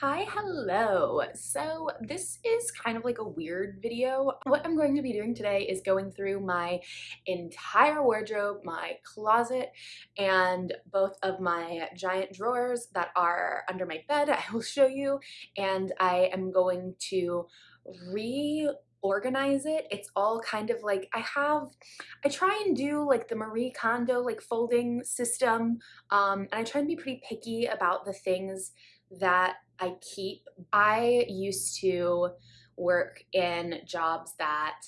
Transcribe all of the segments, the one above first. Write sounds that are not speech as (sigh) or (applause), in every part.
Hi, hello. So this is kind of like a weird video. What I'm going to be doing today is going through my entire wardrobe, my closet, and both of my giant drawers that are under my bed. (laughs) I will show you, and I am going to re organize it it's all kind of like i have i try and do like the marie kondo like folding system um and i try and be pretty picky about the things that I keep. I used to work in jobs that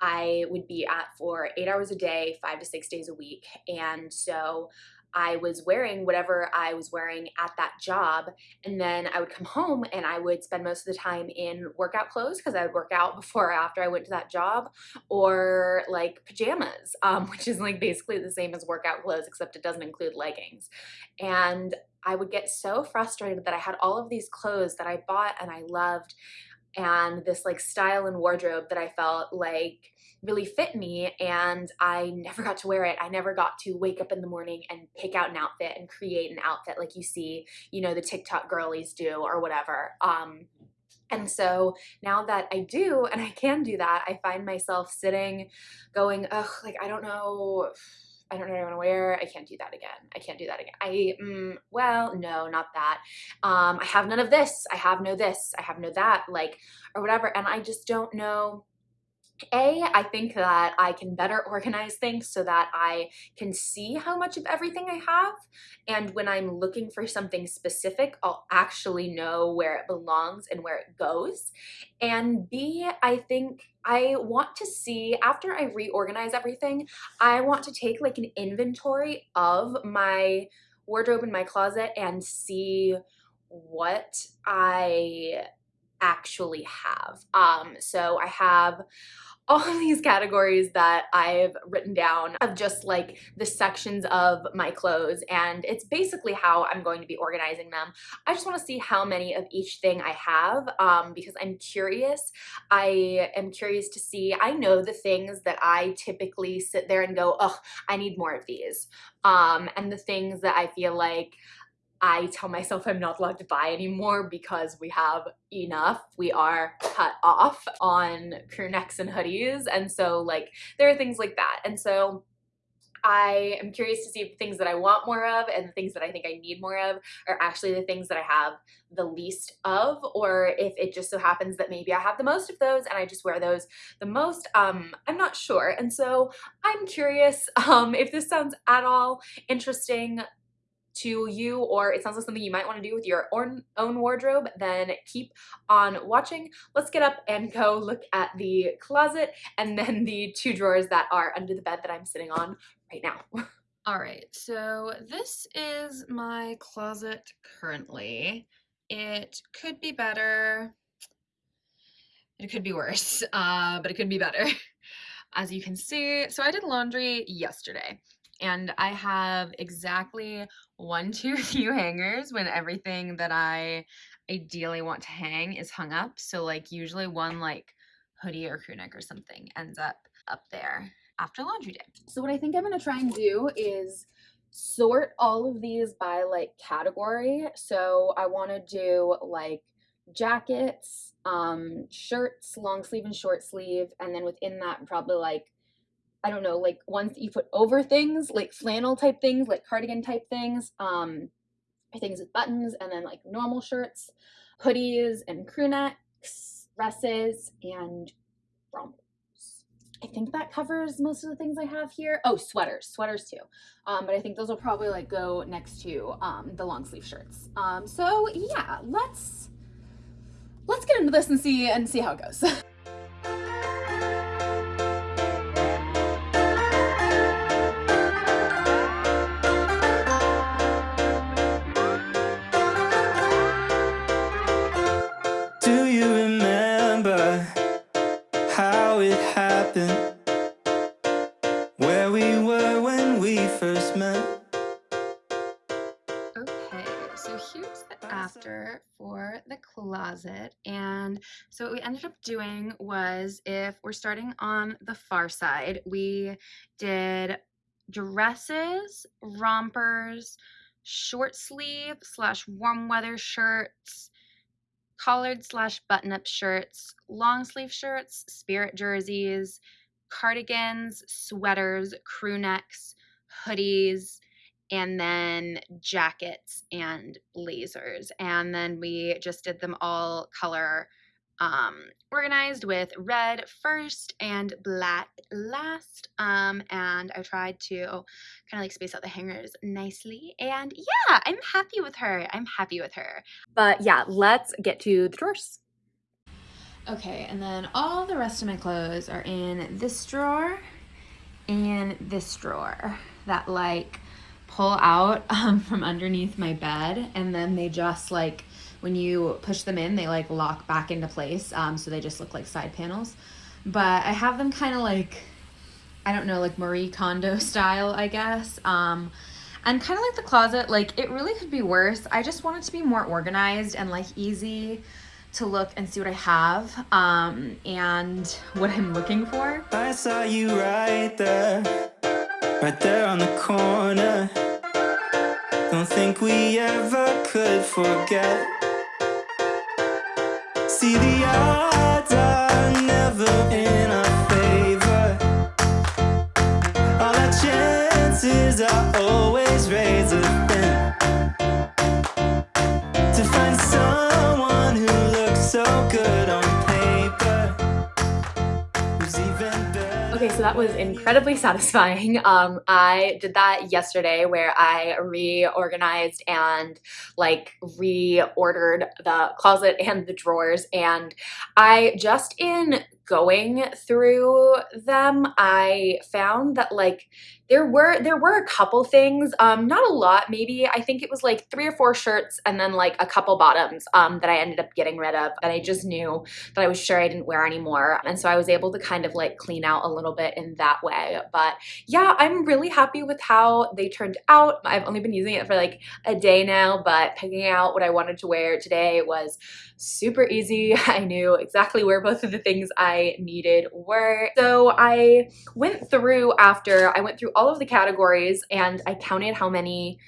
I would be at for eight hours a day, five to six days a week. And so I was wearing whatever I was wearing at that job. And then I would come home and I would spend most of the time in workout clothes because I would work out before or after I went to that job or like pajamas, um, (laughs) which is like basically the same as workout clothes, except it doesn't include leggings. And I would get so frustrated that I had all of these clothes that I bought and I loved and this like style and wardrobe that I felt like really fit me and I never got to wear it. I never got to wake up in the morning and pick out an outfit and create an outfit like you see, you know, the TikTok girlies do or whatever. Um, and so now that I do (laughs) and I can do that, I find myself sitting going, ugh, like I don't know I don't know what I want to wear. I can't do that again. I can't do that again. I, mm, well, no, not that. Um, I have none of this. I have no this. I have no that, like, or whatever. And I just don't know a, I think that I can better organize things so that I can see how much of everything I have. And when I'm looking for something specific, I'll actually know where it belongs and where it goes. And B, I think I want to see, after I reorganize everything, I want to take like an inventory of my wardrobe in my closet and see what I actually have. Um, so I have all of these categories that I've written down of just like the sections of my clothes and it's basically how I'm going to be organizing them. I just want to see how many of each thing I have um, because I'm curious. I am curious to see, I know the things that I typically sit there and go, oh, I need more of these. Um, and the things that I feel like I tell myself I'm not allowed to buy anymore because we have enough. We are cut off on crew necks and hoodies. And so like there are things like that. And so I am curious to see if the things that I want more of and the things that I think I need more of are actually the things that I have the least of or if it just so happens that maybe I have the most of those and I just wear those the most. Um, I'm not sure. And so I'm curious (laughs) um, if this sounds at all interesting to you or it sounds like something you might want to do with your own, own wardrobe, then keep on watching. Let's get up and go look at the closet and then the two drawers that are under the bed that I'm sitting on right now. (laughs) All right, so this is my closet currently. It could be better. It could be worse, (laughs) uh, but it could be better. (laughs) As you can see, so I did laundry yesterday and I have exactly one (laughs) too few hangers when everything that I ideally want to hang is hung up. So like usually one like hoodie or crew neck or something ends up up there after laundry day. So what I think I'm gonna try and do is sort all of these by like category. So I wanna do like jackets, um, shirts, long sleeve and short sleeve, and then within that probably like I don't know, like ones that you put over things, like flannel type things, like cardigan type things, um, things with buttons, and then like normal shirts, hoodies and crew necks, dresses, and rompers. I think that covers most of the things I have here. Oh, sweaters, sweaters too. Um, but I think those will probably like go next to um, the long sleeve shirts. Um, so yeah, let's let's get into this and see and see how it goes. (laughs) so what we ended up doing was if we're starting on the far side, we did dresses, rompers, short sleeve slash warm weather shirts, collared slash button up shirts, long sleeve shirts, spirit jerseys, cardigans, sweaters, crew necks, hoodies, and then jackets and blazers. And then we just did them all color um, organized with red first and black last. Um, and I tried to kind of like space out the hangers nicely. And yeah, I'm happy with her. I'm happy with her. But yeah, let's get to the drawers. Okay, and then all the rest of my clothes are in this drawer and this drawer that like pull out (laughs) um, from underneath my bed and then they just like when you push them in they like lock back into place um, so they just look like side panels but i have them kind of like i don't know like marie kondo (laughs) style i guess um, and kind of like the closet like it really could be worse i just want it to be more organized and like easy to look and see what i have um, and what i'm looking for I saw you right there, right there on the corner. Don't think we ever could forget. See, the odds are never in our favor. All our chances are always razor thin. To find someone who looks so good on Okay, so that was incredibly satisfying. (laughs) Um, I did that yesterday where I reorganized and like reordered the closet and the drawers. And I just in going through them, I found that like there were there were a couple things, um, not a lot, maybe I think it was like three or four shirts and then like a couple bottoms um, that I ended up getting rid of that I just knew that I was sure I didn't wear anymore. And so I was able to kind of like clean out a little bit in that way. But yeah, I'm really happy with how they turned out. I've only been using it for like a day now, but picking out what I wanted to wear today was super easy. (laughs) I knew exactly where both of the things I needed were. So I went through after, I went through all of the categories and I counted how many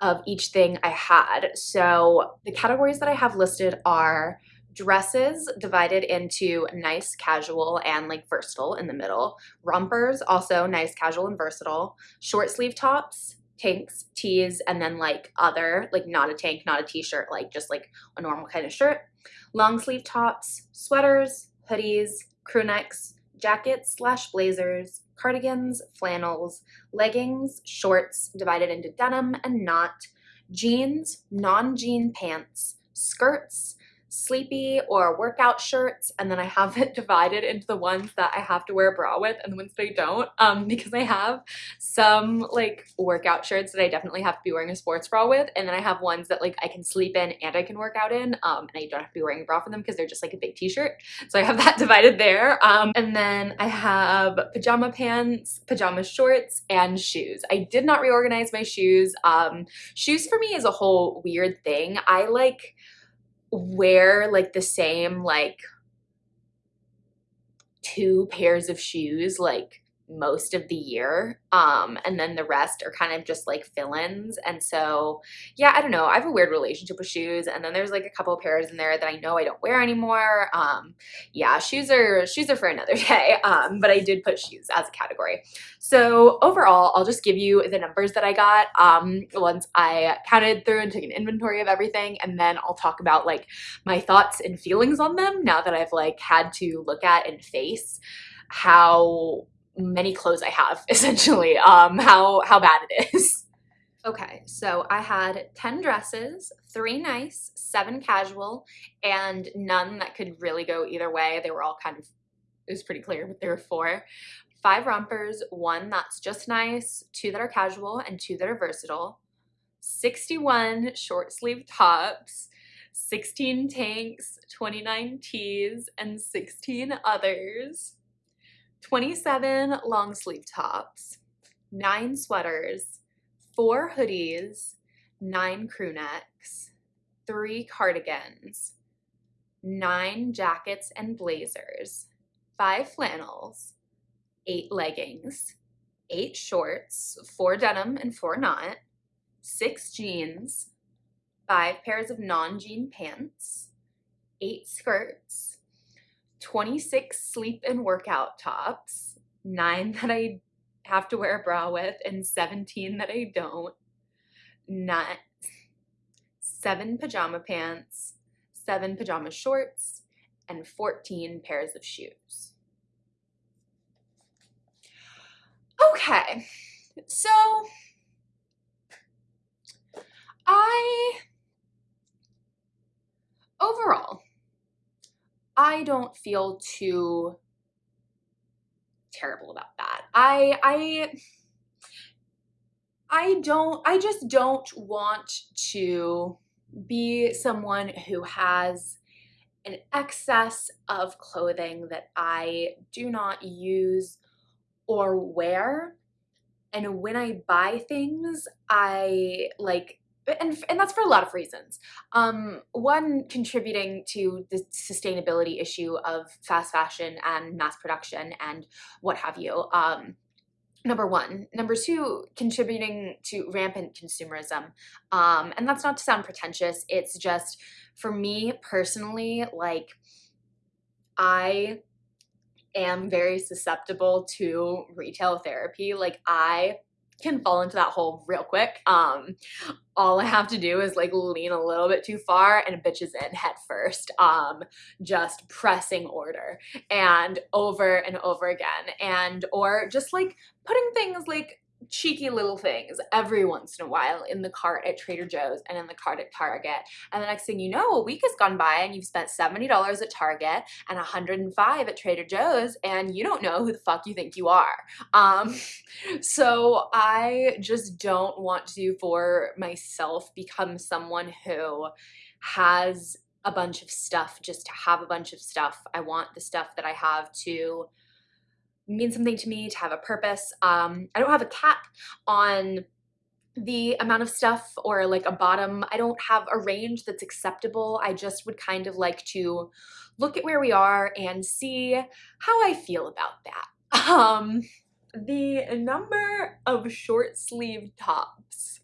of each thing I had. So the categories that I have listed are dresses divided into nice, casual, and like versatile in the middle. Rompers, also nice, casual, and versatile. Short sleeve tops, tanks, tees, and then like other, like not a tank, not a t-shirt, like just like a normal kind of shirt. Long sleeve tops, sweaters, hoodies, crew necks, jackets slash blazers, cardigans, flannels, leggings, shorts divided into denim and not, jeans, non-jean pants, skirts, sleepy or workout shirts and then I have (laughs) it divided into the ones that I have to wear a bra with and the ones that I don't um, because I have some like workout shirts that I definitely have to be wearing a sports bra with and then I have ones that like I can sleep in and I can work out in um, and I don't have to be wearing a bra for them because they're just like a big t-shirt. So I have (laughs) that divided there um, and then I have pajama pants pajama shorts and shoes. I did not reorganize my shoes um, shoes for me is a whole weird thing. I like wear like the same like two pairs of shoes like most of the year um and then the rest are kind of just like fill-ins and so yeah i don't know i have a weird relationship with shoes and then there's like a couple of pairs in there that i know i don't wear anymore um yeah shoes are shoes are for another (laughs) day um but i did put shoes as a category. So overall i'll just give you the numbers that i got um once i counted through and took an inventory of everything and then i'll talk about like my thoughts and feelings on them now that i've like had to look at and face how many clothes I have (laughs) essentially um how how bad it is. (laughs) Okay so I had 10 dresses three nice seven casual and none that could really go either way. They were all kind of it was pretty clear but there were four five rompers one that's just nice two that are casual and two that are versatile. 61 short sleeve tops 16 tanks 29 tees and 16 others 27 long sleeve tops, 9 sweaters, 4 hoodies, 9 crew necks, 3 cardigans, 9 jackets and blazers, 5 flannels, 8 leggings, 8 shorts, 4 denim and 4 not, 6 jeans, 5 pairs of non-jean pants, eight skirts, 26 sleep and workout tops, nine that I have to wear a bra with, and 17 that I don't, not seven pajama pants, seven pajama shorts, and 14 pairs of shoes. Okay, so I overall I don't feel too terrible about that. I I I don't I just don't want to be someone who has an excess of clothing that I do not use or wear. And when I buy things, I like and, and that's for a lot of reasons. Um, one contributing to the sustainability issue of fast fashion and mass production and what have you. Um, number one. Number two, contributing to rampant consumerism. Um, and that's not to sound pretentious. It's just for me personally, like I am very susceptible to retail therapy. Like I can fall into that hole real quick. Um, all I have to do is like lean a little bit too far and bitches in head first, um, just pressing order and over and over again. And, or just like putting things like cheeky little things every once in a while in the cart at Trader Joe's and in the cart at Target. And the next thing you know, a week has gone by and you've spent $70 at Target and 105 at Trader Joe's and you don't know who the fuck you think you are. Um, (laughs) so I just don't want to, for myself, become someone who has a bunch of stuff just to have a bunch of stuff. I want the stuff that I have to mean something to me, to have a purpose. Um, I don't have a cap on the amount of stuff or like a bottom. I don't have a range that's acceptable. I just would kind of like to look at where we are and see how I feel about that. (laughs) Um, the number of short sleeve tops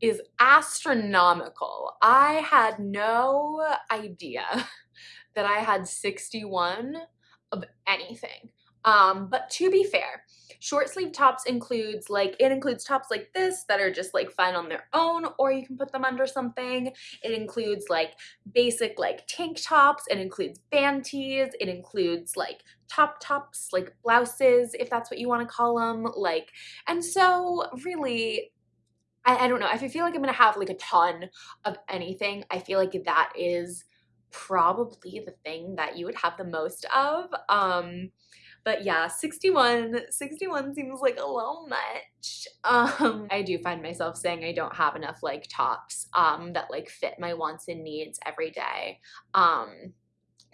is astronomical. I had no idea (laughs) that I had 61 of anything. Um, but to be fair, short sleeve tops includes like, it includes tops like this that are just like fine on their own, or you can put them under something. It includes like basic like tank tops. It includes band tees. It includes like top tops, like blouses, if that's what you want to call them. Like, and so really, I, I don't know. If I feel like I'm going to have like a ton of anything, I feel like that is probably the thing that you would have the most of. Um, but yeah, 61, 61 seems like a little much. Um, I do find myself saying I don't have enough like tops um, that like fit my wants and needs every day. Um,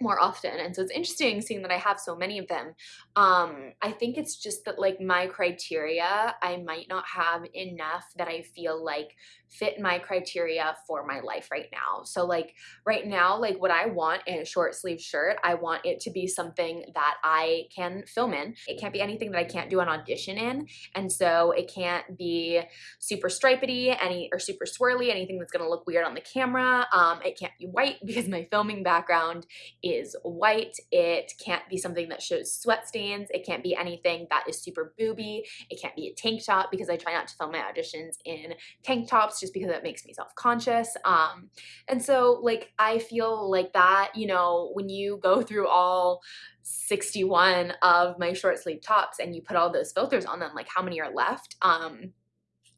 more often and so it's interesting seeing that I have so many of them um I think it's just that like my criteria I might not have enough that I feel like fit my criteria for my life right now so like right now like what I want in a short sleeve shirt I want it to be something that I can film in it can't be anything that I can't do an audition in and so it can't be super stripedy any or super swirly anything that's gonna look weird on the camera um it can't be white (laughs) because my filming background is white. It can't be something that shows sweat stains. It can't be anything that is super booby. It can't be a tank top because I try not to film my auditions in tank tops just because it makes me self-conscious. Um, and so like I feel like that, you know, when you go through all 61 of my short sleeve tops and you put all those filters on them, like how many are left? Um,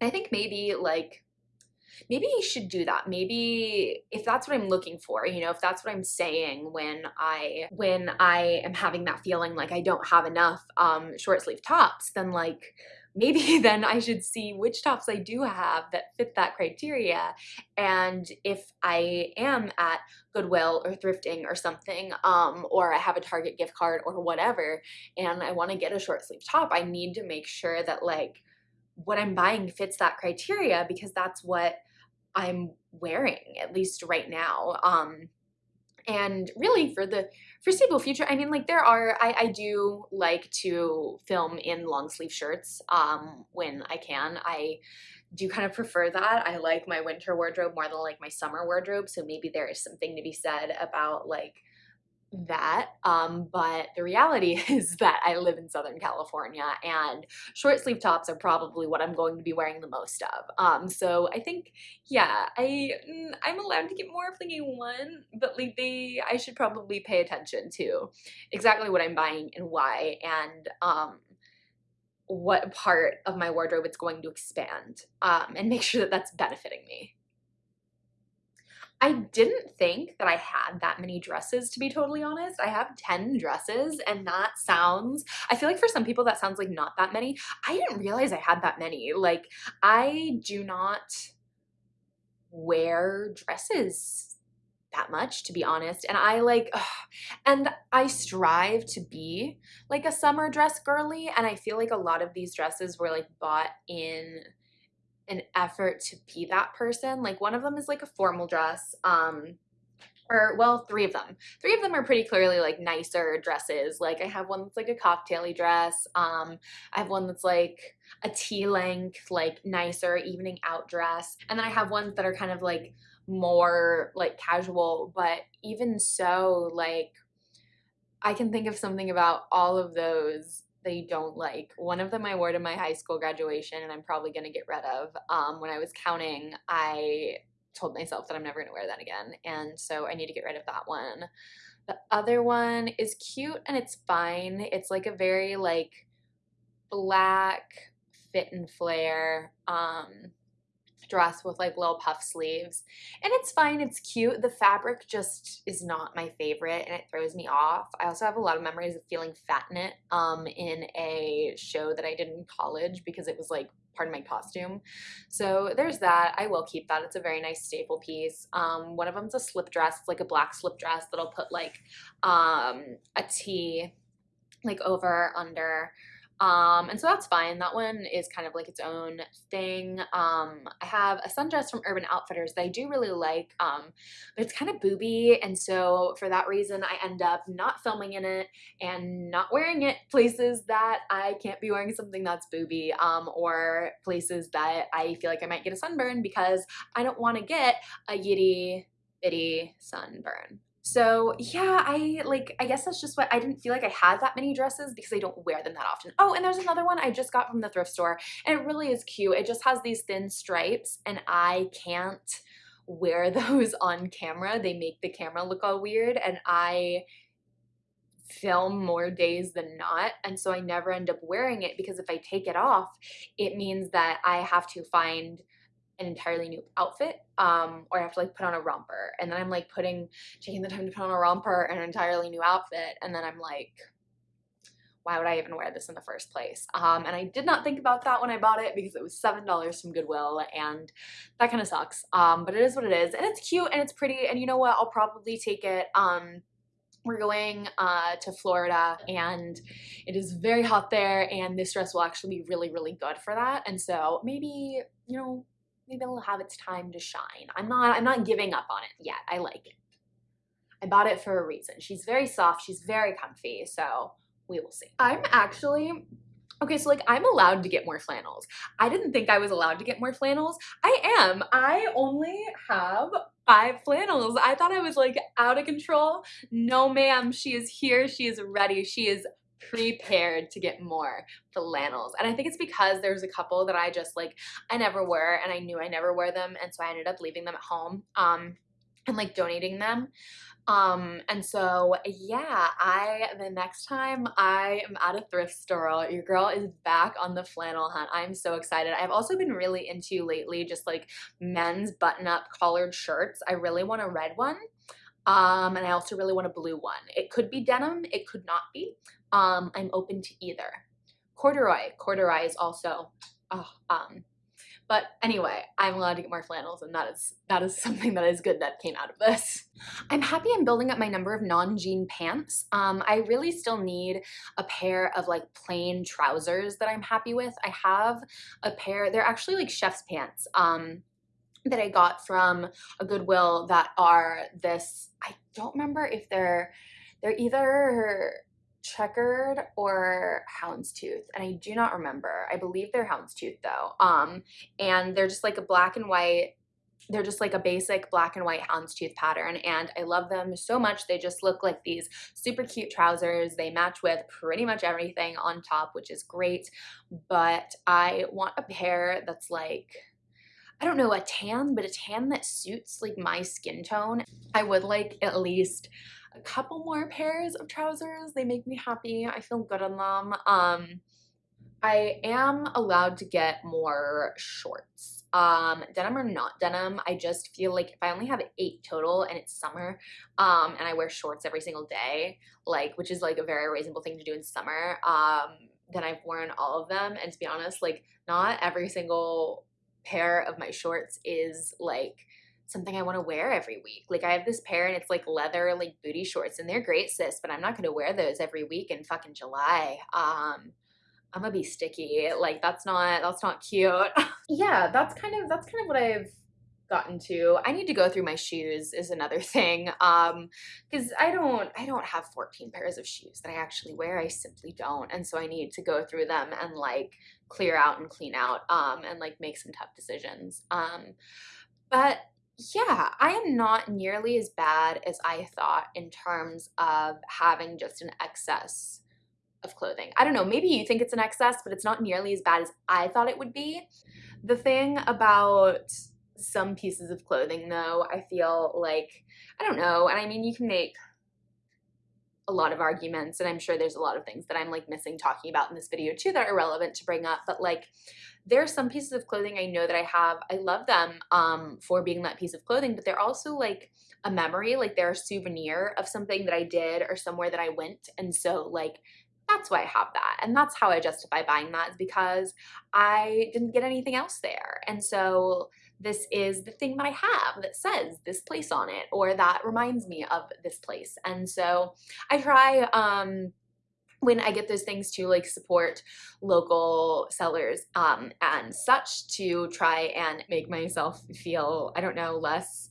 I think maybe like maybe I should do that. Maybe if that's what I'm looking for, you know, if that's what I'm saying when I when I am having that feeling like I don't have enough um, short sleeve tops, then like maybe (laughs) then I should see which tops I do have that fit that criteria. And if I am at Goodwill or thrifting or something, um, or I have a Target gift card or whatever, and I want to get a short sleeve top, I need to make sure that like what I'm buying fits that criteria because that's what I'm wearing, at least right now. Um, and really for the foreseeable future, I mean, like there are, I, I do like to film in long sleeve shirts um, when I can. I do kind of prefer that. I like my winter wardrobe more than like my summer wardrobe. So maybe there is something to be said about like that. Um, but the reality (laughs) is that I live in Southern California and short sleeve tops are probably what I'm going to be wearing the most of. Um, so I think, yeah, I, mm, I'm allowed to get more if I want, but like they, I should probably pay attention to exactly what I'm buying and why and, um, what part of my wardrobe it's going to expand um, and make sure that that's benefiting me. I didn't think that I had that many dresses, to be totally honest. I have 10 dresses, and that sounds, I feel like for some people that sounds like not that many. I didn't realize I had that many. Like, I do not wear dresses that much to be honest and i like ugh, (sighs) and i strive to be like a summer dress girly and i feel like a lot of these dresses were like bought in an effort to be that person. Like one of them is like a formal dress. Um, or well, three of them. Three of them are pretty clearly like nicer dresses. Like I have one that's like a cocktaily dress. Um, I have one that's like a tea length, like nicer evening out dress. And then I have ones that are kind of like more like casual, but even so, like I can think of something about all of those they don't like. One of them I wore to my high school graduation and I'm probably going to get rid of. Um, when I was counting, I told myself that I'm never going to wear that again. And so I need to get rid of that one. The other one is cute and it's fine. It's like a very like black fit and flare. Um, dress with like little puff sleeves and it's fine it's cute the fabric just is not my favorite and it throws me off. I also have a lot of memories of feeling fat in it um in a show that i did in college because it was like part of my costume. So there's that i will keep that it's a very nice staple piece. Um one of them's a slip dress it's like a black slip dress that'll put like um a tee like over under um, and so that's fine. That one is kind of like its own thing. Um, I have a sundress from Urban Outfitters that I do really like, um, but it's kind of booby. And so for that reason, I end up not filming in it and not wearing it places that I can't be wearing something that's booby um, or places that I feel like I might get a sunburn because I don't want to get a yitty bitty sunburn. So yeah, I like, I guess that's just what, I didn't feel like I had that many dresses because I don't wear them that often. Oh, and there's another one I just got from the thrift store and it really is cute. It just has these thin stripes and I can't wear (laughs) those on camera. They make the camera look all weird and I film more days than not and so I never end up wearing it because if I take it off it means that I have to find an entirely new outfit um, or I have to like put on a romper and then I'm like putting taking the time to put on a romper and an entirely new outfit and then I'm like why would I even wear this in the first place? Um, and I did not think about that when I bought it because it was $7 from Goodwill and that kind of sucks. Um, but it is what it is and it's cute and it's pretty and you know what? I'll probably take it. Um, we're going uh, to Florida and it is very hot there and this dress will actually be really, really good for that. And so maybe, you know, maybe it'll have its time to shine. I'm not I'm not giving up on it yet. I like it. I bought it for a reason. She's very soft, she's very comfy, so we will see. I'm actually Okay, so like I'm allowed to get more flannels. I didn't think I was allowed to get more flannels. I am. I only have five flannels. I thought I was like out of control. No ma'am, she is here. She is ready. She is prepared to get more flannels. And I think it's because there's a couple that I just like, I never wear and I knew I never wear them. And so I ended up leaving them at home um, and like donating them. Um, and so yeah, I, the next time I am at a thrift store, your girl is back on the flannel hunt. I'm so excited. I've also been really into lately just like men's button up collared shirts. I really want a red one. Um, and I also really want a blue one. It could be denim, it could not be, um, I'm open to either. Corduroy, corduroy is also, oh, um, but anyway, I'm allowed to get more flannels and that is that is (laughs) something that is good that came out of this. I'm happy I'm building up my number of non-jean pants. Um, I really still need a pair of like plain trousers that I'm happy with. I have a pair, they're actually like chef's pants um, that I got from a Goodwill that are this, I don't remember if they're, they're either checkered or houndstooth and I do not remember. I believe they're houndstooth though. Um and they're just like a black and white they're just like a basic black and white houndstooth pattern and I love them so much. They just look like these super cute trousers. They match with pretty much everything on top, which is great. But I want a pair that's like I don't know, a tan, but a tan that suits like my skin tone. I would like at least a couple more pairs of trousers. They make me happy. I feel good in them. Um, I am allowed to get more shorts um denim or not denim i just feel like if i only have eight total and it's summer um and i wear shorts every single day like which is like a very reasonable thing to do in summer um then i've worn all of them and to be honest like not every single pair of my shorts is like something I want to wear every week. Like I have this pair and it's like leather like booty shorts and they're great sis, but I'm not going to wear those every week in fucking July. Um I'm gonna be sticky. Like that's not that's not cute. (laughs) yeah, that's kind of that's kind of what I've gotten to. I need to go through my shoes is another (laughs) thing. Um because I don't I don't have 14 pairs of shoes that I actually wear. I simply don't. And so I need to go through them and like clear out and clean out um and like make some tough decisions. Um but yeah, I am not nearly as bad as I thought in terms of having just an excess of clothing. I don't know, maybe you think it's an excess, but it's not nearly as bad as I thought it would be. The thing about some pieces of clothing though, I feel like, I don't know, and I mean, you can make a lot of arguments and I'm sure there's a lot of things that I'm like missing talking about in this video too that are relevant to bring up, but like there are some pieces of clothing I know that I have. I love them um, for being that piece of clothing, but they're also like a memory, like they're a souvenir of something that I did or somewhere that I went. And so like that's why I have that. And that's how I justify buying that is because I didn't get anything else there. And so this is the thing that I have that says this place on it or that reminds me of this place. And so I try um when I get those things to like support local sellers um, and such to try and make myself feel, I don't know, less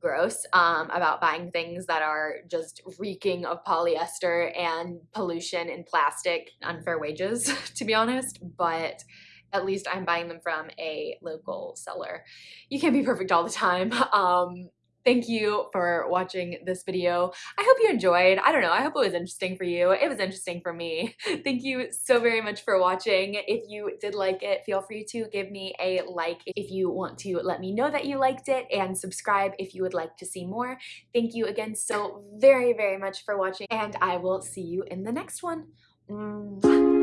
gross um, about buying things that are just reeking of polyester and pollution and plastic, unfair wages, (laughs) to be honest. But at least I'm buying them from a local seller. You can't be perfect all the time. (laughs) Um, thank you for watching this video. I hope you enjoyed. I don't know, I hope it was interesting for you. It was interesting for me. (laughs) thank you so very much for watching. If you did like it, feel free to give me a like if you want to let me know that you liked it and subscribe if you would like to see more. Thank you again so very, very much for watching and I will see you in the next one. Mwah.